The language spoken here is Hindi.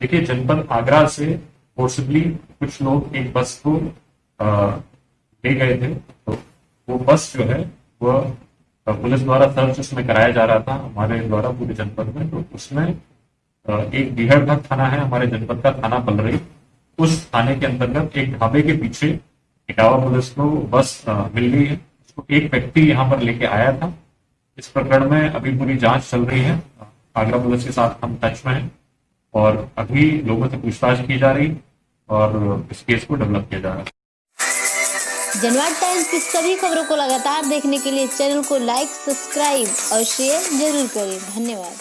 देखिए, जनपद आगरा से फोर्सिबली कुछ लोग एक बस को ले गए थे। तो वो बस जो है वह पुलिस द्वारा सर्च उसमें कराया जा रहा था, हमारे द्वारा पूरे जनपद में। तो उसमें एक बीहड़घाट थाना है, हमारे जनपद का थाना पलरई उस थाने के अंतर्गत एक ढाबे के पीछे इटावा पुलिस को बस मिल गई है। उसको एक व्यक्ति यहाँ पर लेके आया था। इस प्रकरण में अभी पूरी जाँच चल रही है। आगरा पुलिस के साथ हम टच में हैं और अभी लोगों से पूछताछ की जा रही और इस केस को डेवलप किया जा रहा है। जनवाद टाइम्स की सभी खबरों को लगातार देखने के लिए चैनल को लाइक सब्सक्राइब और शेयर ज़रूर करें। धन्यवाद।